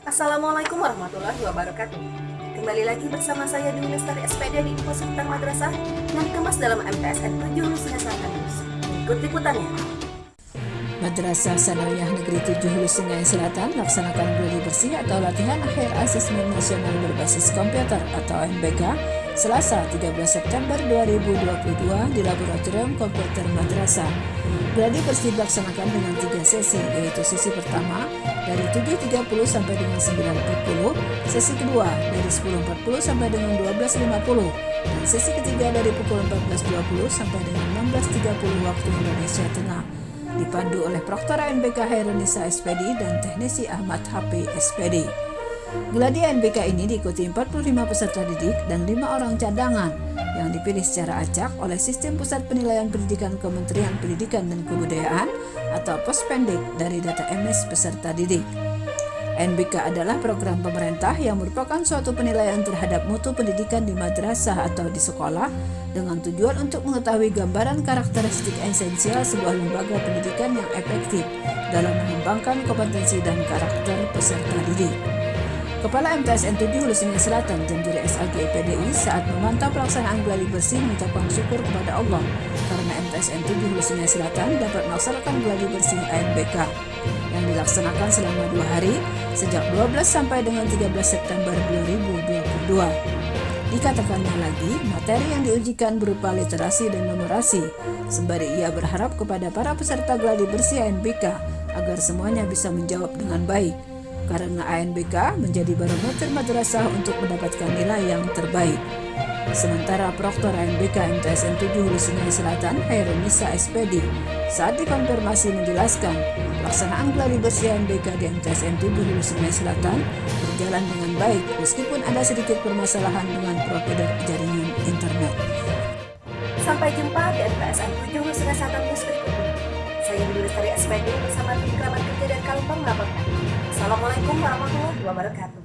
Assalamualaikum warahmatullahi wabarakatuh. Kembali lagi bersama saya Dwi Lestari SPD di Info Sekitar Madrasah yang dikemas dalam MTSN 7 Nusa Selatan News. Berikut liputannya. Madrasah Sanawiyah Negeri 7 Hulu Sungai Selatan laksanakan gladi bersih atau latihan akhir asesmen nasional berbasis komputer atau MBK Selasa 13 September 2022 di Laboratorium Komputer Madrasah. Gladi bersih dilaksanakan dengan tiga sesi, yaitu sesi pertama dari 7.30 sampai dengan 9.40, sesi kedua dari 10.40 sampai dengan 12.50, dan sesi ketiga dari pukul 14.20 sampai dengan 16.30 waktu Indonesia Tengah. Dipandu oleh Proktor ANBK Hairunisa SPD dan Teknisi Ahmad HP SPD. Gladi NBK ini diikuti 45 peserta didik dan 5 orang cadangan yang dipilih secara acak oleh Sistem Pusat Penilaian Pendidikan Kementerian Pendidikan dan Kebudayaan atau Pospendik dari data MS peserta didik. NBK adalah program pemerintah yang merupakan suatu penilaian terhadap mutu pendidikan di madrasah atau di sekolah dengan tujuan untuk mengetahui gambaran karakteristik esensial sebuah lembaga pendidikan yang efektif dalam mengembangkan kompetensi dan karakter peserta didik. Kepala MTSN 7 Hulu Sungai Selatan dan Juri SAG PDI saat memantau pelaksanaan gladi bersih mengucapkan syukur kepada Allah karena MTSN 7 Hulu Sungai Selatan dapat melaksanakan gladi bersih ANBK yang dilaksanakan selama dua hari sejak 12 sampai dengan 13 September 2022. Dikatakannya lagi, materi yang diujikan berupa literasi dan numerasi. Sembari ia berharap kepada para peserta gladi bersih ANBK agar semuanya bisa menjawab dengan baik karena ANBK menjadi barometer madrasah untuk mendapatkan nilai yang terbaik. Sementara Proktor ANBK MTSN 7 Hulu Sungai Selatan, Hairunisa SPD, saat dikonfirmasi menjelaskan, pelaksanaan gladi bersih ANBK di MTSN 7 Hulu Sungai Selatan berjalan dengan baik meskipun ada sedikit permasalahan dengan provider jaringan internet. Sampai jumpa di MTSN 7 Hulu Sungai Selatan News. Saya Budi Lestari SPD bersama tim kerabat kerja dan Kalumpang melaporkan. Assalamualaikum warahmatullahi wabarakatuh.